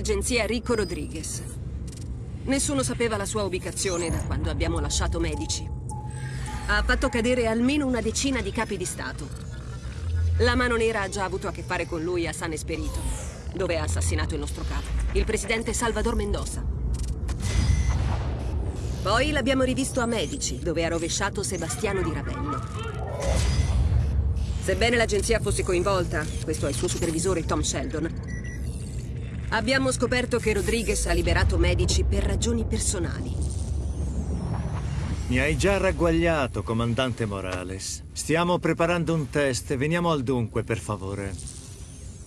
dell'agenzia Rico Rodriguez. Nessuno sapeva la sua ubicazione da quando abbiamo lasciato Medici. Ha fatto cadere almeno una decina di capi di Stato. La mano nera ha già avuto a che fare con lui a San Esperito, dove ha assassinato il nostro capo, il presidente Salvador Mendoza. Poi l'abbiamo rivisto a Medici, dove ha rovesciato Sebastiano di Ravello. Sebbene l'agenzia fosse coinvolta, questo è il suo supervisore Tom Sheldon, Abbiamo scoperto che Rodriguez ha liberato Medici per ragioni personali. Mi hai già ragguagliato, comandante Morales. Stiamo preparando un test. Veniamo al dunque, per favore.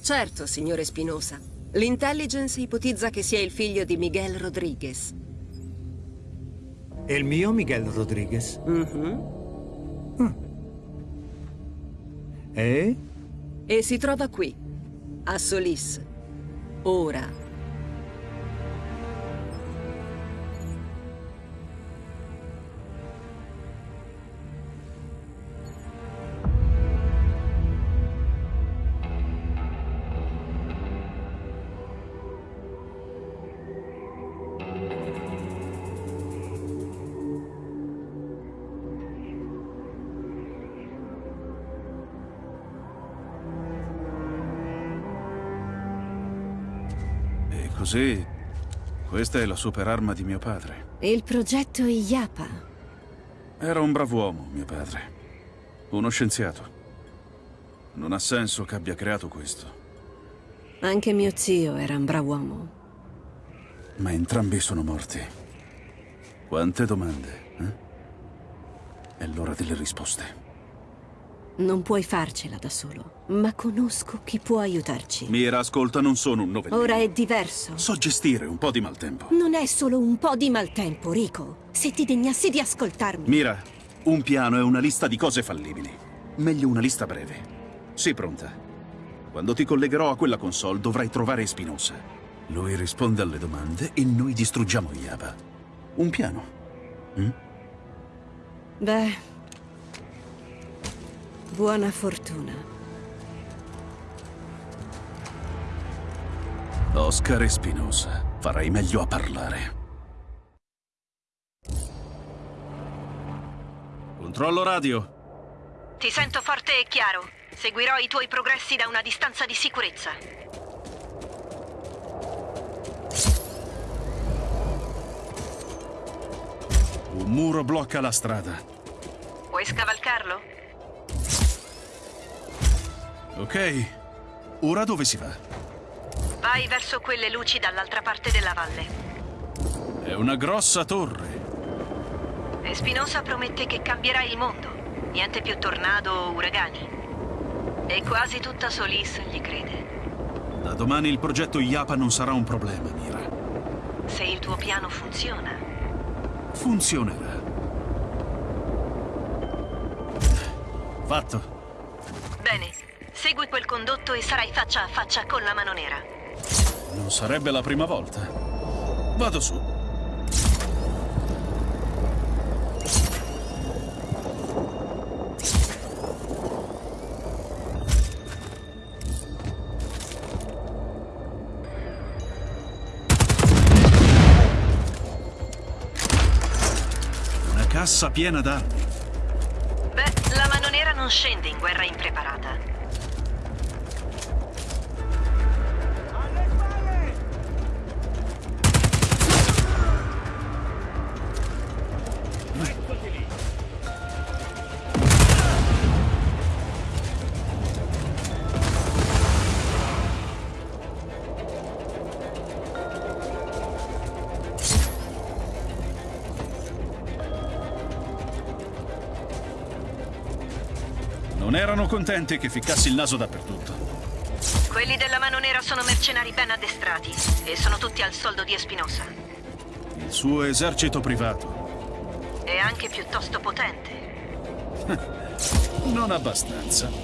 Certo, signore Spinosa. L'intelligence ipotizza che sia il figlio di Miguel Rodriguez. È il mio Miguel Rodriguez? Mm -hmm. mm. E? E si trova qui, a Solis, Ora. Questa è la superarma di mio padre. Il progetto IAPA. Era un brav'uomo, mio padre. Uno scienziato. Non ha senso che abbia creato questo. Anche mio zio era un brav'uomo. Ma entrambi sono morti. Quante domande, eh? È l'ora delle risposte. Non puoi farcela da solo, ma conosco chi può aiutarci. Mira, ascolta, non sono un novellino. Ora è diverso. So gestire un po' di maltempo. Non è solo un po' di maltempo, Rico. Se ti degnassi di ascoltarmi. Mira, un piano è una lista di cose fallibili. Meglio una lista breve. Sii pronta. Quando ti collegherò a quella console dovrai trovare Spinoza. Lui risponde alle domande e noi distruggiamo Yaba. Un piano. Mm? Beh... Buona fortuna. Oscar Espinosa, farai meglio a parlare. Controllo radio. Ti sento forte e chiaro. Seguirò i tuoi progressi da una distanza di sicurezza. Un muro blocca la strada. Puoi scavalcarlo? Ok. Ora dove si va? Vai verso quelle luci dall'altra parte della valle. È una grossa torre. E Spinoza promette che cambierà il mondo. Niente più tornado o uragani. E quasi tutta Solis gli crede. Da domani il progetto IAPA non sarà un problema, Mira. Se il tuo piano funziona. Funzionerà. Fatto. Condotto e sarai faccia a faccia con la mano nera. Non sarebbe la prima volta. Vado su. Una cassa piena d'armi. Beh, la mano nera non scende in guerra impreparata. Contenti che ficcassi il naso dappertutto. Quelli della mano nera sono mercenari ben addestrati e sono tutti al soldo di Espinosa. Il suo esercito privato. È anche piuttosto potente. non abbastanza.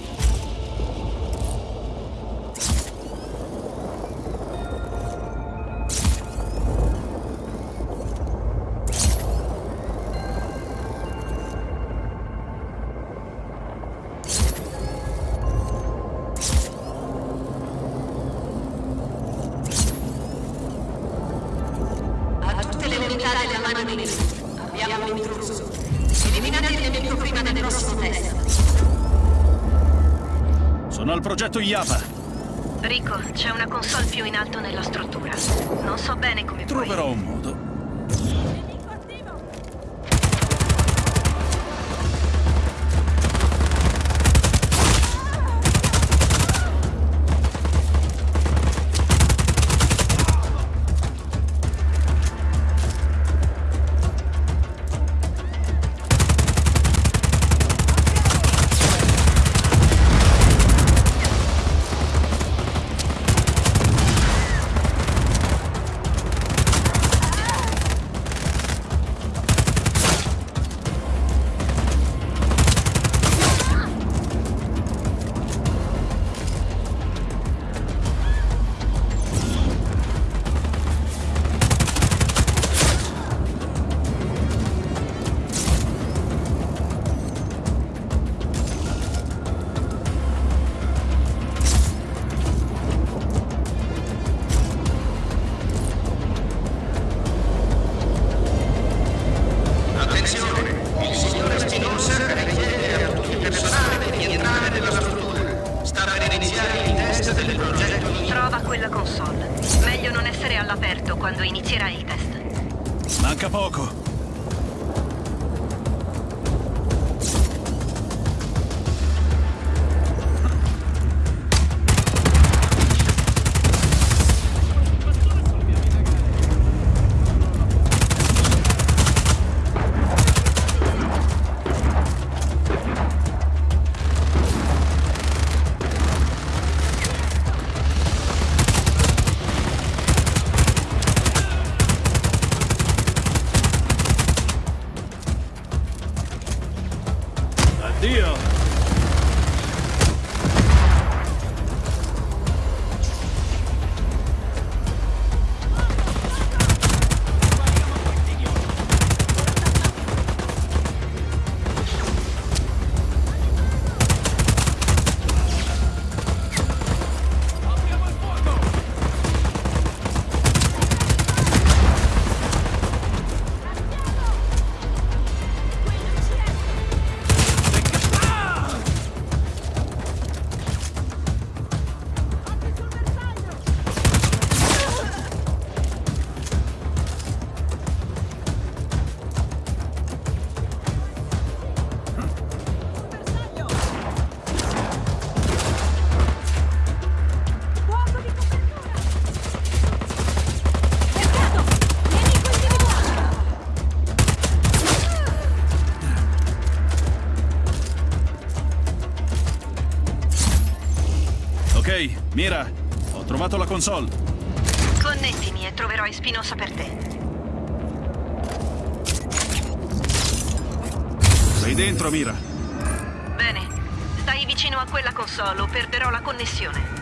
console. Connettimi e troverò Espinosa per te. Sei dentro, Mira. Bene. Stai vicino a quella console o perderò la connessione.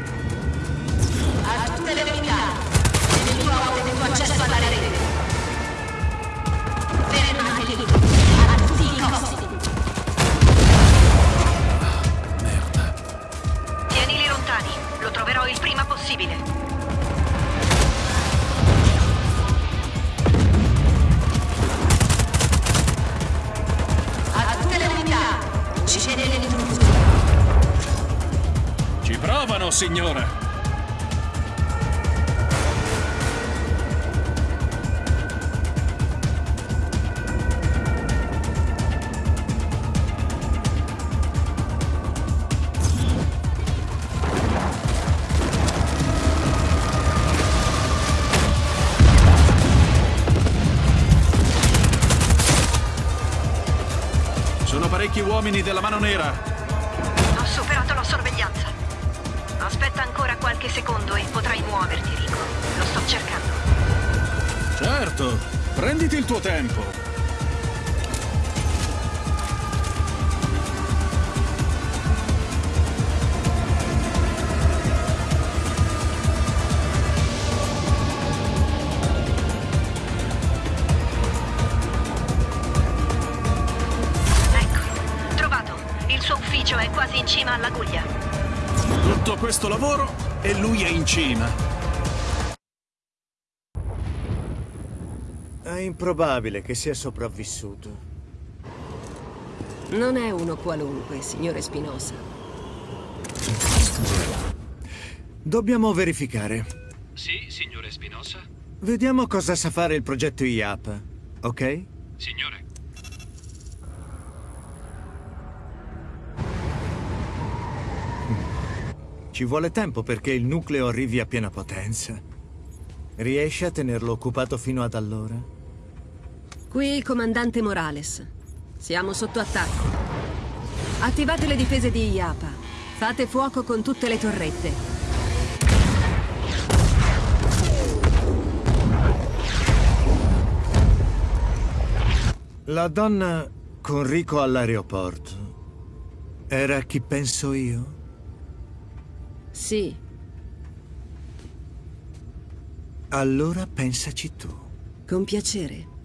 della mano nera. tanto lavoro e lui è in cima. È improbabile che sia sopravvissuto. Non è uno qualunque, signore Spinosa. Dobbiamo verificare. Sì, signore Spinosa? Vediamo cosa sa fare il progetto IAP, ok? Signore, Ci vuole tempo perché il nucleo arrivi a piena potenza. Riesce a tenerlo occupato fino ad allora? Qui il comandante Morales. Siamo sotto attacco. Attivate le difese di IAPA. Fate fuoco con tutte le torrette. La donna con Rico all'aeroporto era chi penso io? Sì, Allora pensaci tu. con piacere.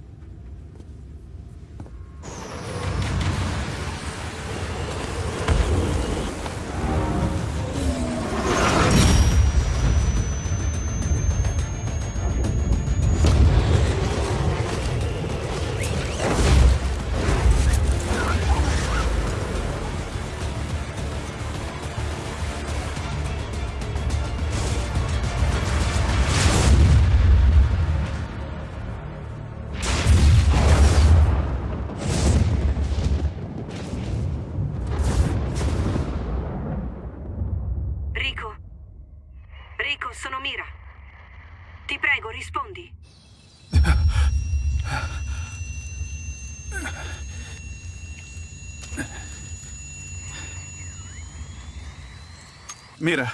Mira,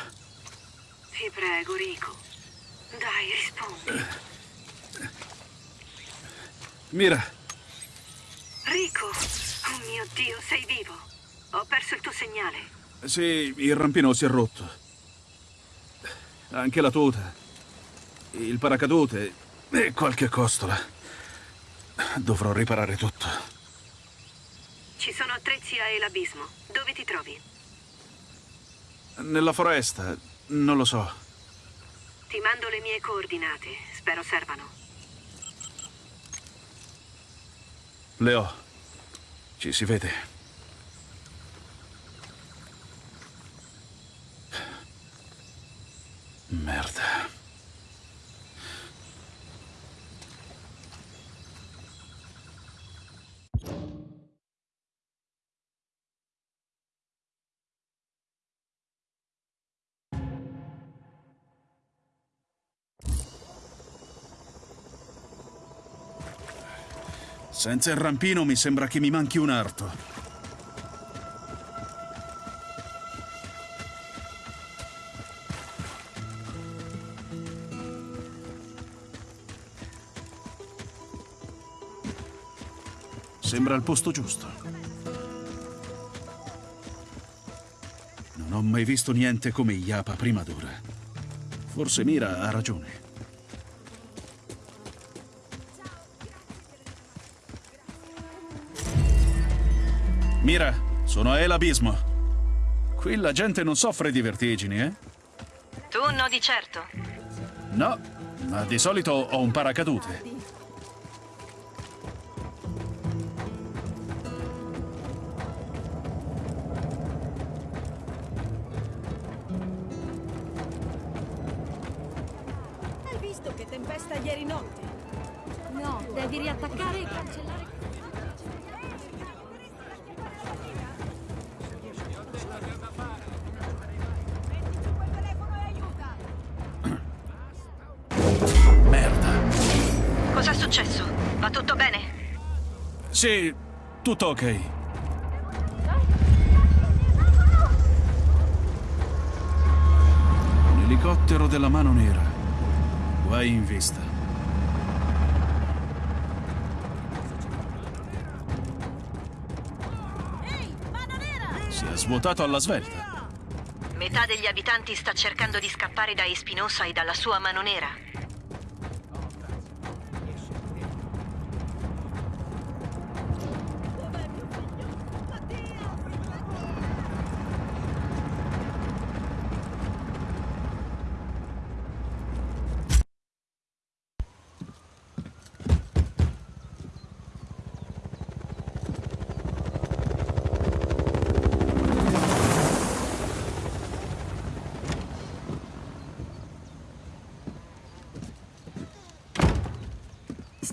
Ti prego, Rico. Dai, rispondi. Mira, Rico! Oh mio Dio, sei vivo. Ho perso il tuo segnale. sì, il rampino si è rotto. Anche la tuta, il paracadute e qualche costola. Dovrò riparare tutto. Ci sono attrezzi a Elabismo. Dove ti trovi? Nella foresta, non lo so. Ti mando le mie coordinate. Spero servano. Le ho. Ci si vede. Merda. Senza il rampino mi sembra che mi manchi un arto. Sembra il posto giusto. Non ho mai visto niente come Iapa prima d'ora. Forse Mira ha ragione. Mira, sono a El Abismo. Qui la gente non soffre di vertigini, eh? Tu no di certo. No, ma di solito ho un paracadute. Ok. Un elicottero della mano nera. Guai in vista. Si è svuotato alla svelta. Metà degli abitanti sta cercando di scappare da Espinosa e dalla sua mano nera.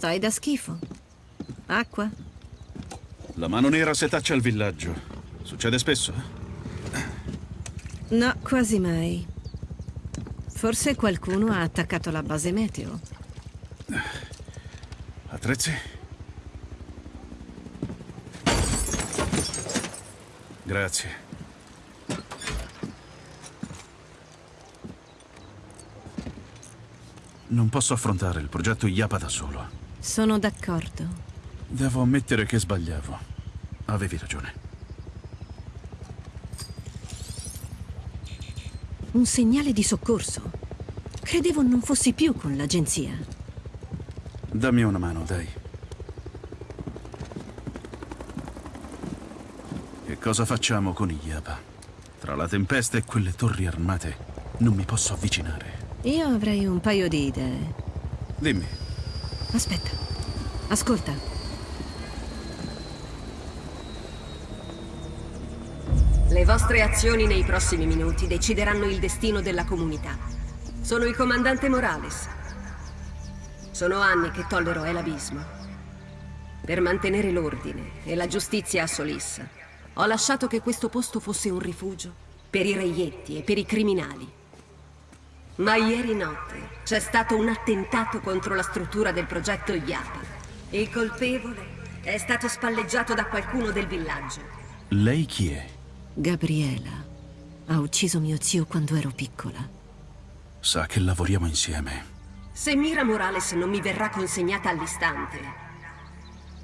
Stai da schifo. Acqua? La mano nera setaccia il villaggio. Succede spesso? No, quasi mai. Forse qualcuno ha attaccato la base meteo. Attrezzi? Grazie. Non posso affrontare il progetto IAPA da solo. Sono d'accordo. Devo ammettere che sbagliavo. Avevi ragione. Un segnale di soccorso. Credevo non fossi più con l'agenzia. Dammi una mano, dai. Che cosa facciamo con IAPA? Tra la tempesta e quelle torri armate non mi posso avvicinare. Io avrei un paio di idee. Dimmi, Aspetta. Ascolta. Le vostre azioni nei prossimi minuti decideranno il destino della comunità. Sono il comandante Morales. Sono anni che tollero El Abismo. Per mantenere l'ordine e la giustizia a Solissa, ho lasciato che questo posto fosse un rifugio per i reietti e per i criminali. Ma ieri notte c'è stato un attentato contro la struttura del progetto IAPA. Il colpevole è stato spalleggiato da qualcuno del villaggio. lei chi è? Gabriela ha ucciso mio zio quando ero piccola. Sa che lavoriamo insieme. Se Mira Morales non mi verrà consegnata all'istante,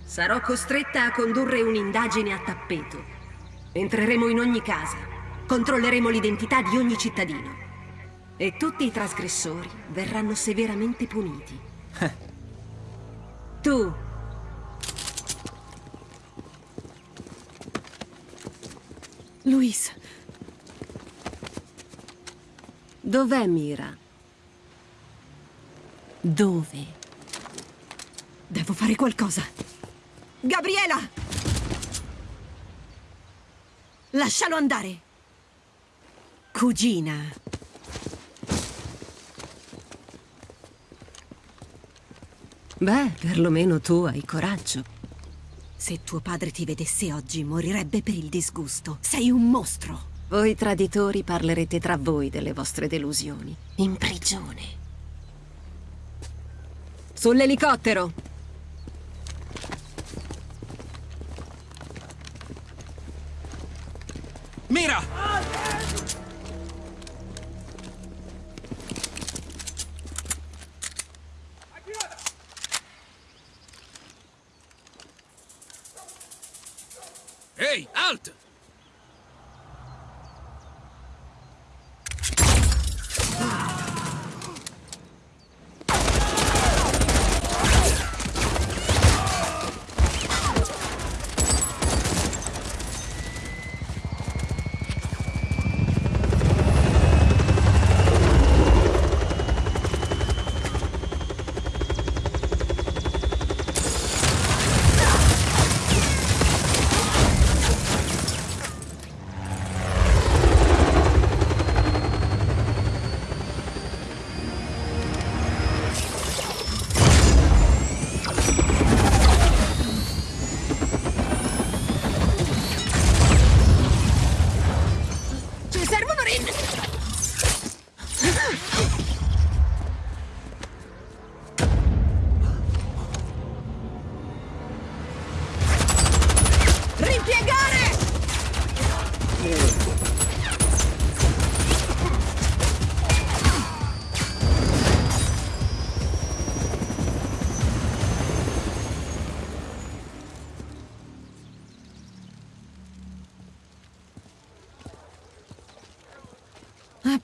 sarò costretta a condurre un'indagine a tappeto. Entreremo in ogni casa, controlleremo l'identità di ogni cittadino e tutti i trasgressori verranno severamente puniti. tu Luis. Dov'è Mira? Dove? Devo fare qualcosa. Gabriela! Lascialo andare. Cugina. Beh, perlomeno tu hai coraggio. Se tuo padre ti vedesse oggi, morirebbe per il disgusto. Sei un mostro. Voi traditori parlerete tra voi delle vostre delusioni. In prigione. Sull'elicottero! Mira!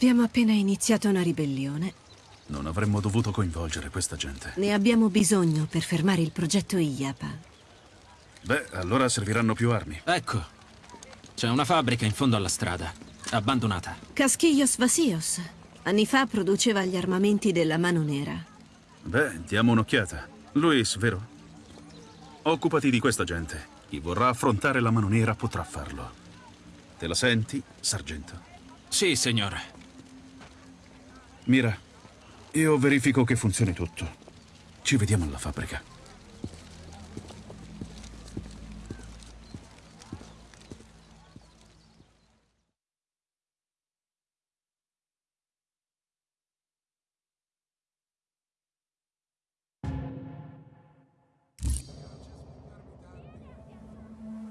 Abbiamo appena iniziato una ribellione. Non avremmo dovuto coinvolgere questa gente. Ne abbiamo bisogno per fermare il progetto IAPA. Beh, allora serviranno più armi. Ecco, c'è una fabbrica in fondo alla strada, abbandonata. Casquillos Vasios. Anni fa produceva gli armamenti della Mano Nera. Beh, diamo un'occhiata. Luis, vero? Occupati di questa gente. Chi vorrà affrontare la mano nera potrà farlo. Te la senti, sargento? Sì, signore. Mira, io verifico che funzioni tutto. Ci vediamo alla fabbrica.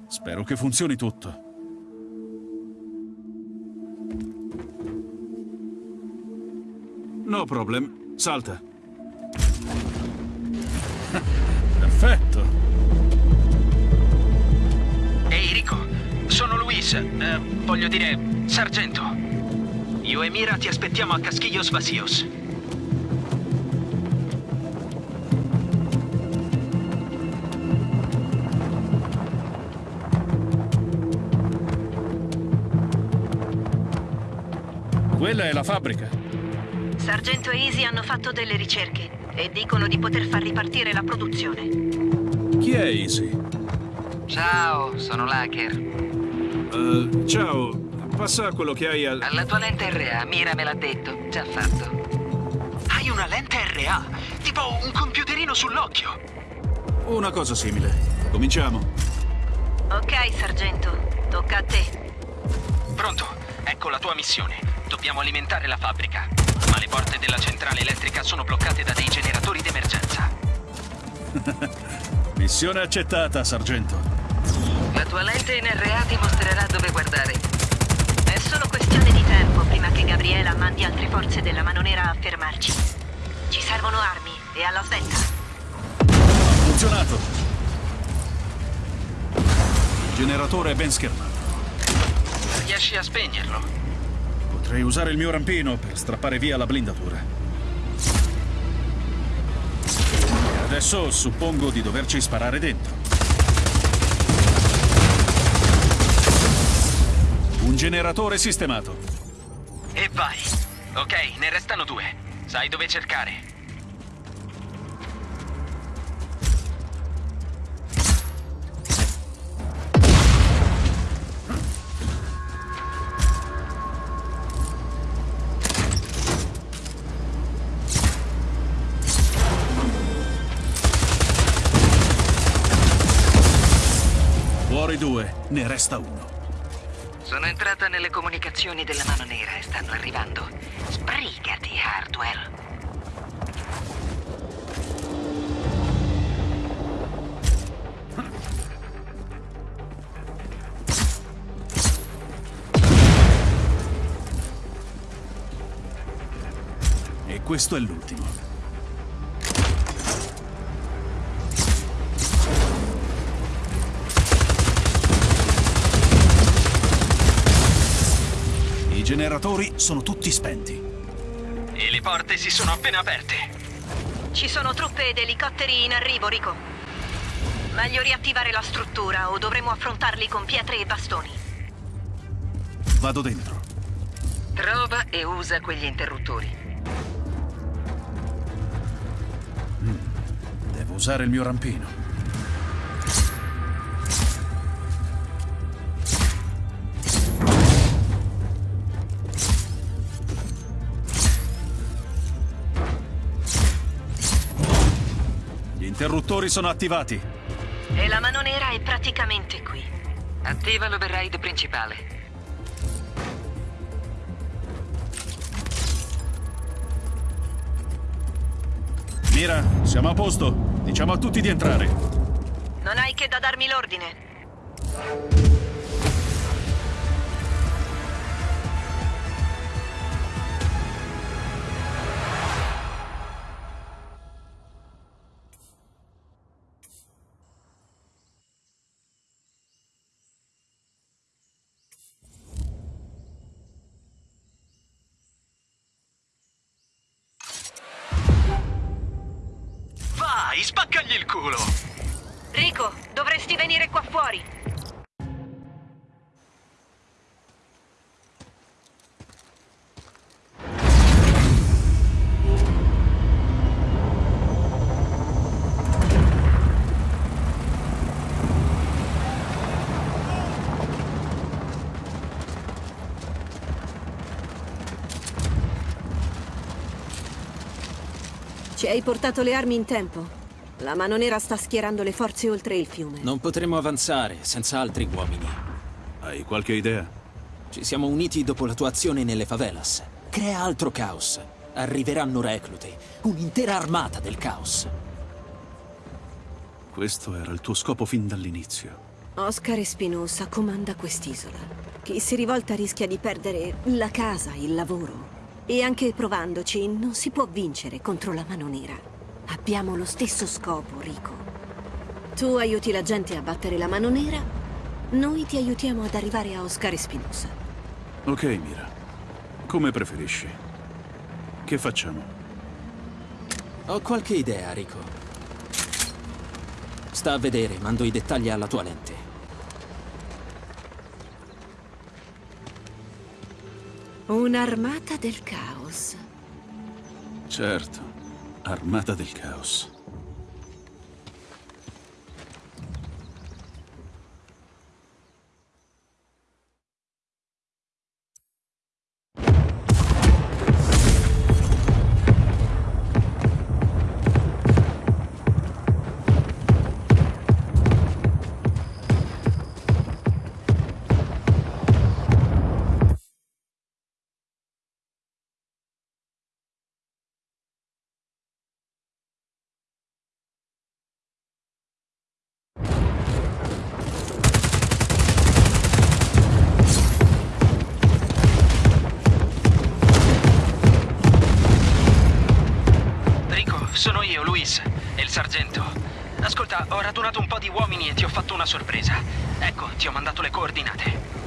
Spero che funzioni tutto. No problem. Salta. Perfetto. Ehi Rico, sono Luis, eh, voglio dire, sargento. Io e Mira ti aspettiamo a Casquillos Vacíos. Quella è la fabbrica. Sargento e Easy hanno fatto delle ricerche e dicono di poter far ripartire la produzione. Chi è Easy? Ciao, sono l'hacker. Eh, ciao, passa quello che hai al... La tua lente RA, Mira me l'ha detto, già fatto. Hai una lente RA? Tipo un computerino sull'occhio. Una cosa simile. Cominciamo. Ok, sargento, tocca a te. Pronto, ecco la tua missione. Dobbiamo alimentare la fabbrica, ma le porte della centrale elettrica sono bloccate da dei generatori d'emergenza. Missione accettata, sergento. La tua lente NRA ti mostrerà dove guardare. È solo questione di tempo prima che Gabriela mandi altre forze della mano nera a fermarci. Ci servono armi e alla svelta. Ha funzionato. Il generatore è ben schermato. Riesci a spegnerlo? Potrei usare il mio rampino per strappare via la blindatura. Adesso suppongo di doverci sparare dentro. Un generatore sistemato. E vai. Ok, ne restano due. Sai dove cercare. Comunicazioni della mano nera stanno arrivando. Sbrigati, Hardwell. E questo è l'ultimo. Generatori sono tutti spenti. E le porte si sono appena aperte. Ci sono truppe ed elicotteri in arrivo, Rico. Meglio riattivare la struttura o dovremo affrontarli con pietre e bastoni. Vado dentro. Trova e usa quegli interruttori. Devo usare il mio rampino. Interruttori sono attivati. E la mano nera è praticamente qui. Attiva l'override principale. Mira, siamo a posto. Diciamo a tutti di entrare. Non hai che da darmi l'ordine. Ci hai portato le armi in tempo. La mano nera sta schierando le forze oltre il fiume. Non potremo avanzare senza altri uomini. Hai qualche idea? Ci siamo uniti dopo la tua azione nelle favelas. Crea altro caos. Arriveranno recluti. Un'intera armata del caos. Questo era il tuo scopo fin dall'inizio. Oscar Espinosa comanda quest'isola. Chi si rivolta rischia di perdere la casa, il lavoro. E anche provandoci non si può vincere contro la mano nera. Abbiamo lo stesso scopo, Rico. Tu aiuti la gente a battere la mano nera, noi ti aiutiamo ad arrivare a Oscar Espinosa. Ok, Mira. Come preferisci. Che facciamo? Ho qualche idea, Rico. Sta a vedere, mando i dettagli alla tua lente. Un'armata del caos. Certo. Armata del caos. E il sargento. Ascolta, ho radunato un po' di uomini e ti ho fatto una sorpresa. Ecco, ti ho mandato le coordinate.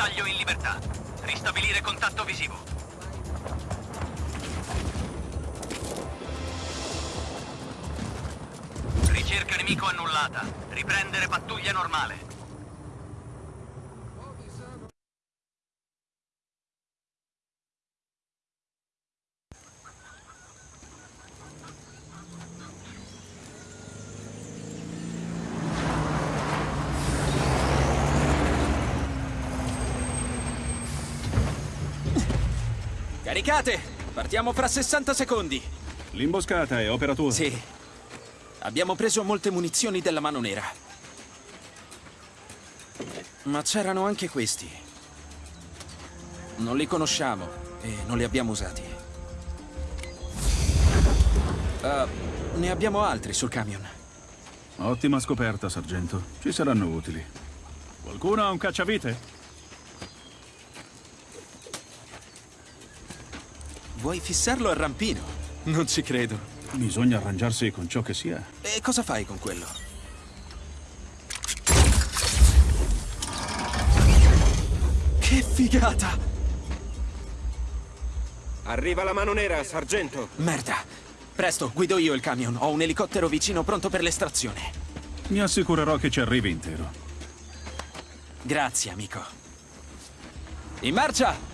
Bersaglio in libertà. Ristabilire contatto visivo. Ricerca nemico annullata. Riprendere pattuglia normale. Caricate! Partiamo fra 60 secondi. L'imboscata è opera tua? Sì. Abbiamo preso molte munizioni della mano nera. Ma c'erano anche questi. Non li conosciamo e non li abbiamo usati. Ah, ne abbiamo altri sul camion. Ottima scoperta, sargento. Ci saranno utili. Qualcuno ha un cacciavite? Vuoi fissarlo al rampino? Non ci credo. Bisogna arrangiarsi con ciò che sia. E cosa fai con quello? Che figata! Arriva la mano nera, sargento. Merda! Presto, guido io il camion. Ho un elicottero vicino pronto per l'estrazione. Mi assicurerò che ci arrivi intero. Grazie, amico. In marcia!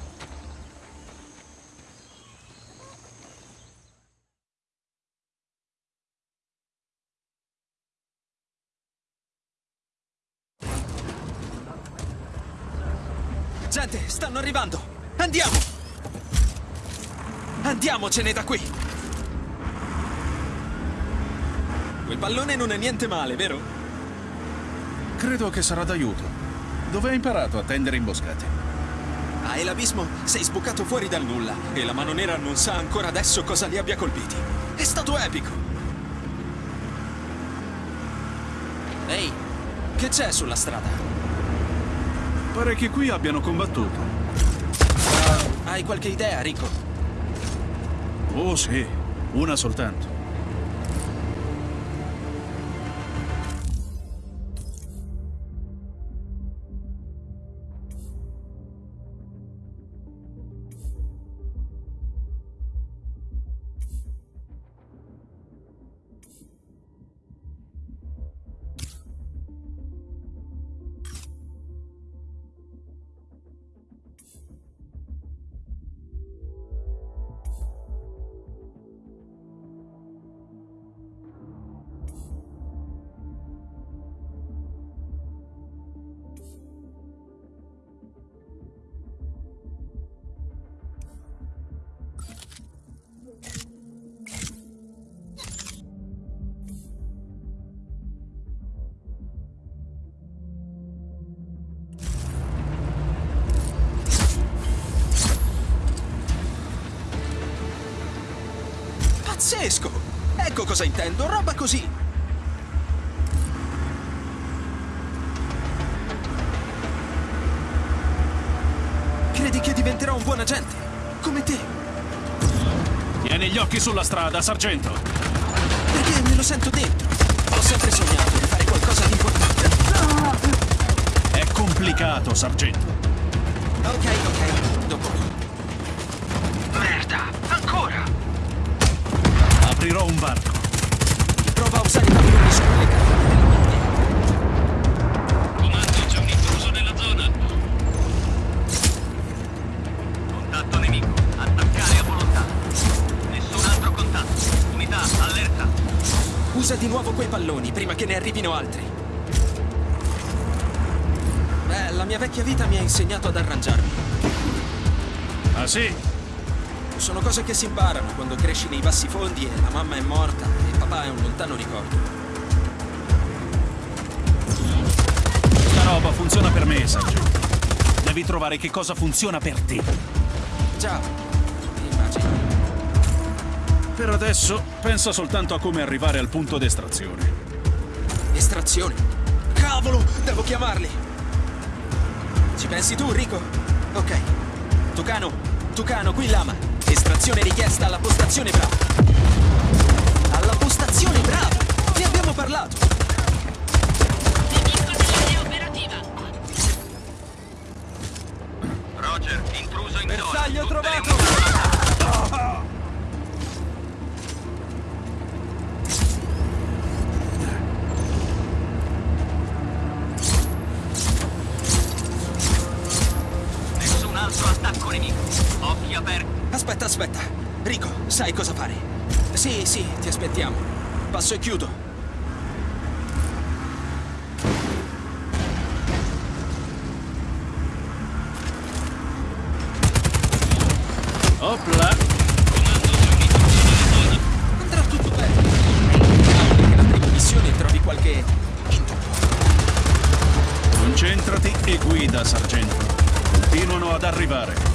Sergente, stanno arrivando! Andiamo! Andiamocene da qui! Quel pallone non è niente male, vero? Credo che sarà d'aiuto. Dove hai imparato a tendere imboscate? Ah, e l'abismo sei sbucato fuori dal nulla e la mano nera non sa ancora adesso cosa li abbia colpiti. È stato epico! Ehi, che c'è sulla strada? Pare che qui abbiano combattuto. Hai qualche idea, Rico? Oh sì, una soltanto. Sargento. Perché me lo sento dentro. Ho sempre sognato di fare qualcosa di importante. È complicato, sargento. Ok, ok, dopo. Merda, ancora! Aprirò un varco. Prova a usare i arrivino altri. Beh, la mia vecchia vita mi ha insegnato ad arrangiarmi. Ah sì? Sono cose che si imparano quando cresci nei bassi fondi e la mamma è morta e papà è un lontano ricordo. La roba funziona per me, sargento. Devi trovare che cosa funziona per te. Già, immagino. Per adesso, pensa soltanto a come arrivare al punto d'estrazione. Estrazione. Cavolo, devo chiamarli. Ci pensi tu, Rico? Ok. Tucano, Tucano, qui Lama. Estrazione richiesta alla postazione Bravo. Alla postazione Bravo! Ne abbiamo parlato. Aspettiamo. Passo e chiudo. Opla! Andrà tutto bene. Auguro che la prima missione trovi qualche. Concentrati e guida, sargento. Continuano ad arrivare.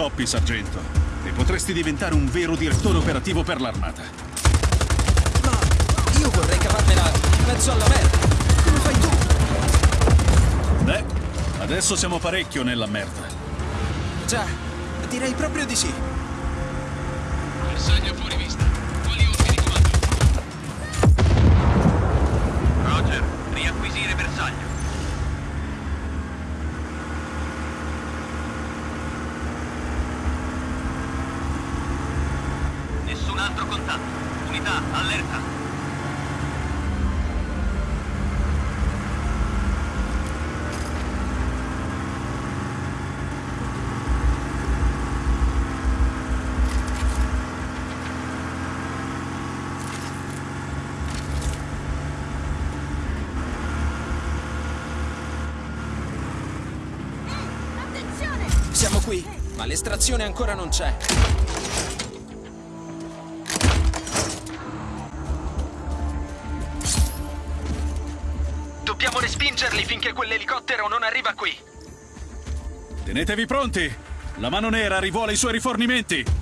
Intoppi, sargento. E potresti diventare un vero direttore operativo per l'armata. Ma io vorrei cavarmela in mezzo alla merda. Come fai tu? Beh, adesso siamo parecchio nella merda. Già, direi proprio di sì. Bersaglio fuori vista. Quali ordini, comando? Roger, riacquisire bersaglio. Nessun altro contatto. Unità, allerta. Attenzione! Siamo qui, ma l'estrazione ancora non c'è. Dobbiamo respingerli finché quell'elicottero non arriva qui. Tenetevi pronti! La mano nera rivuole i suoi rifornimenti!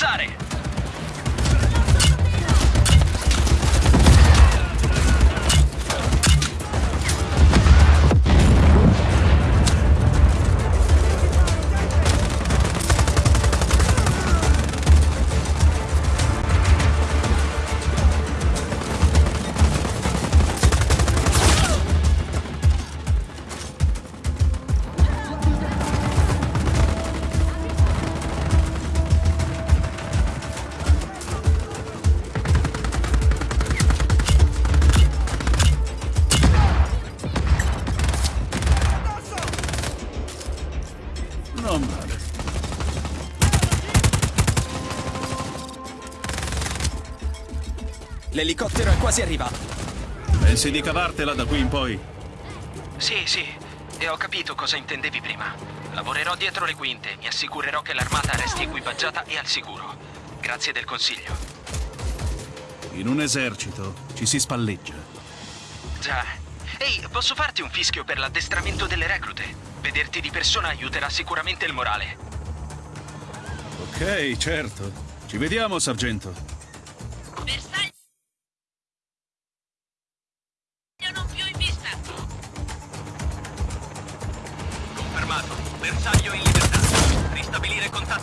Sorry. Quasi arrivato. Pensi di cavartela da qui in poi? Sì, sì, e ho capito cosa intendevi prima. Lavorerò dietro le quinte, mi assicurerò che l'armata resti equipaggiata e al sicuro. Grazie del consiglio. In un esercito ci si spalleggia. Già. Ehi, posso farti un fischio per l'addestramento delle reclute? Vederti di persona aiuterà sicuramente il morale. Ok, certo. Ci vediamo, sargento. Ristabilire contatto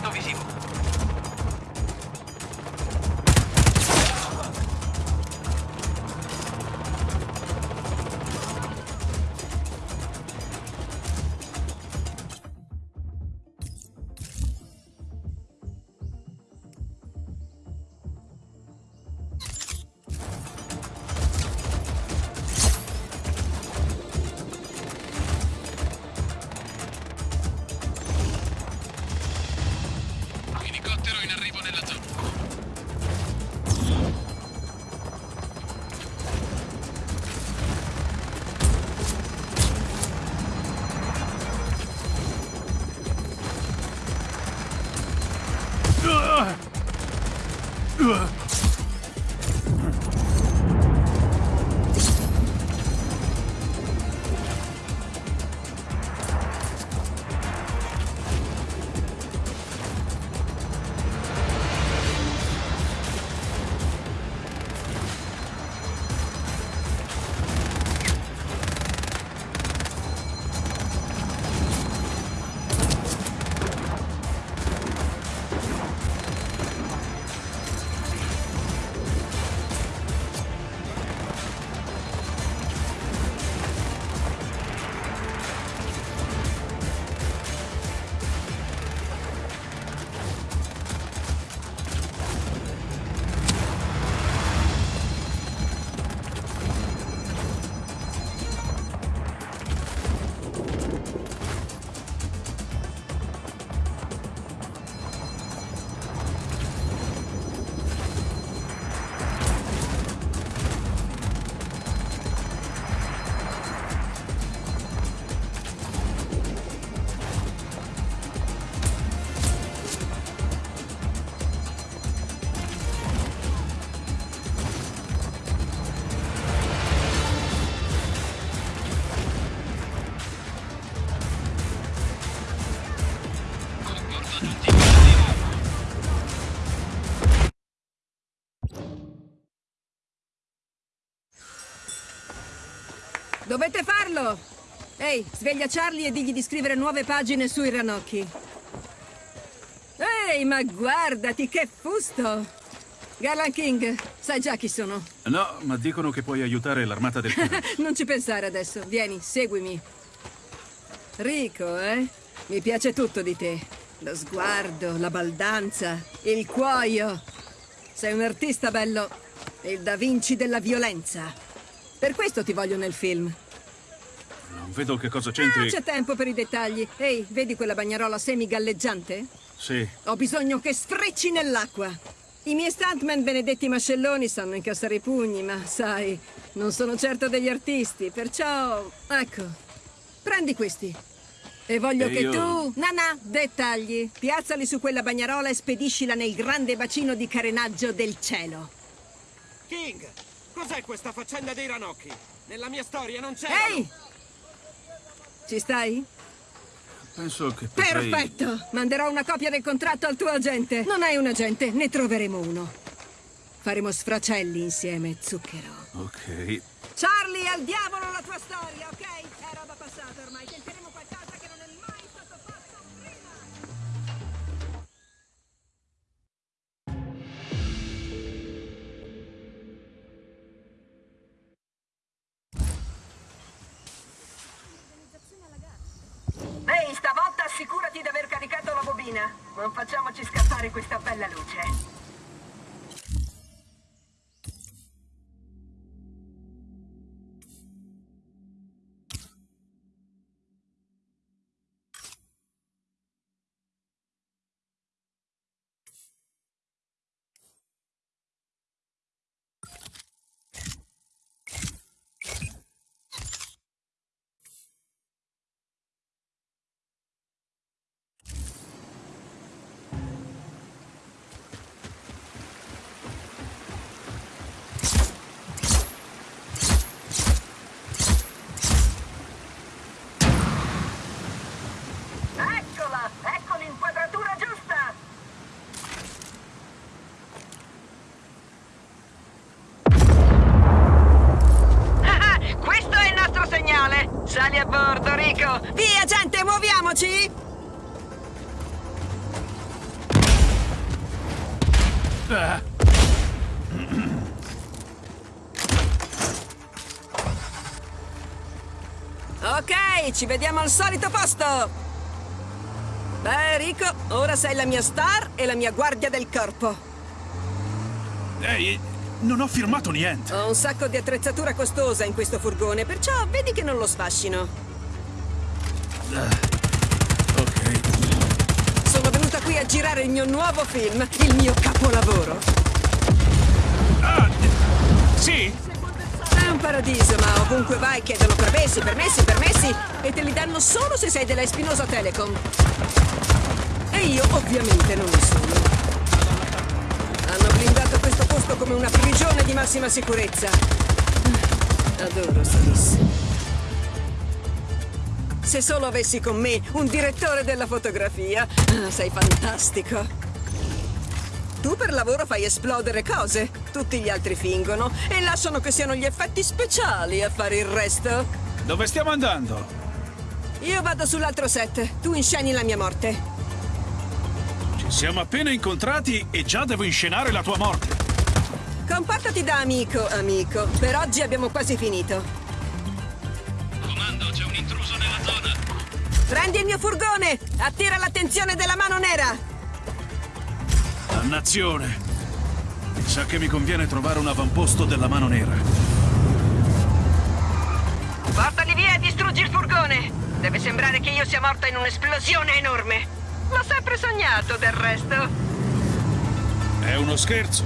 Dovete farlo! Ehi, sveglia Charlie e digli di scrivere nuove pagine sui ranocchi. Ehi, ma guardati, che fusto! Garland King, sai già chi sono. No, ma dicono che puoi aiutare l'armata del non ci pensare adesso. Vieni, seguimi. Rico, eh? Mi piace tutto di te. Lo sguardo, la baldanza, il cuoio. Sei un artista bello. Il Da Vinci della violenza. Per questo ti voglio nel film. Non vedo che cosa Ah, c'entri. c'è tempo per i dettagli. Ehi, vedi quella bagnarola semi-galleggiante? Sì. Ho bisogno che sfrecci nell'acqua. I miei stuntman benedetti mascelloni sanno incassare i pugni, ma sai, non sono certo degli artisti, perciò... Ecco, prendi questi. E voglio E che io- tu... Nana, dettagli. Piazzali su quella bagnarola e spediscila nel grande bacino di carenaggio del cielo. King, cos'è questa faccenda dei ranocchi? Nella mia storia non c'è. Ehi! Ci stai? Penso che potrei... Perfetto! Manderò una copia del contratto al tuo agente. Non hai un agente, ne troveremo uno. Faremo sfracelli insieme, zucchero. Ok. Charlie, al diavolo la tua storia, ok? Ehi, stavolta assicurati di aver caricato la bobina. Non facciamoci scappare questa bella luce. Ah, Ok, ci vediamo al solito posto! Beh, Rico, ora sei la mia star e la mia guardia del corpo. Ehi, non ho firmato niente. Ho un sacco di attrezzatura costosa in questo furgone, perciò vedi che non lo sfascino. Ok. Sono venuta qui a girare il mio nuovo film, il mio capolavoro. Ah, sì? È un paradiso, ma ovunque vai chiedono permessi, permessi, permessi e te li danno solo se sei della Espinosa Telecom. E io ovviamente non lo sono. Hanno blindato questo posto come una prigione di massima sicurezza. Adoro Solis. Se solo avessi con me un direttore della fotografia. Ah, sei fantastico. Tu per lavoro fai esplodere cose, tutti gli altri fingono e lasciano che siano gli effetti speciali a fare il resto. Dove stiamo andando? Io vado sull'altro set, tu insceni la mia morte. Ci siamo appena incontrati e già devo inscenare la tua morte. Comportati da amico, amico. Per oggi abbiamo quasi finito. Prendi il mio furgone! Attira l'attenzione della mano nera! Dannazione. Sa che mi conviene trovare un avamposto della mano nera. Portali via e distruggi il furgone. Deve sembrare che io sia morta in un'esplosione enorme. L'ho sempre sognato, del resto. È uno scherzo.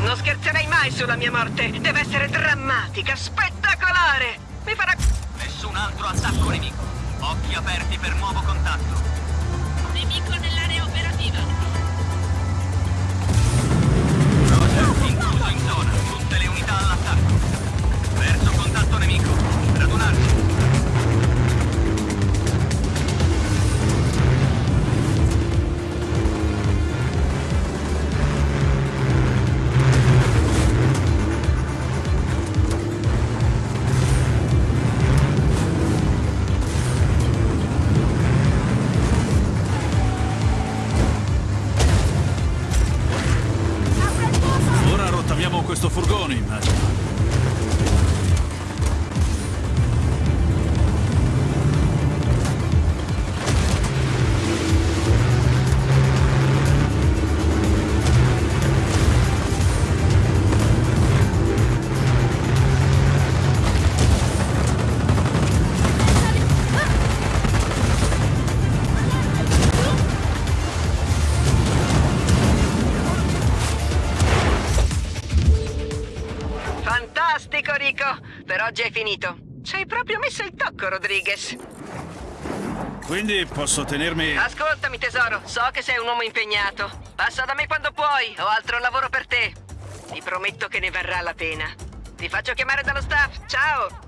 Non scherzerei mai sulla mia morte. Deve essere drammatica, spettacolare. Mi farà... Nessun altro attacco nemico. Occhi aperti per nuovo contatto. Nemico nell'area operativa. Roger, intruso in zona. Tutte le unità all'attacco. Verso contatto nemico. Radunarsi. Oggi è finito. Ci hai proprio messo il tocco, Rodriguez. Quindi posso tenermi... Ascoltami, tesoro. So che sei un uomo impegnato. Passa da me quando puoi. Ho altro lavoro per te. Ti prometto che ne varrà la pena. Ti faccio chiamare dallo staff. Ciao!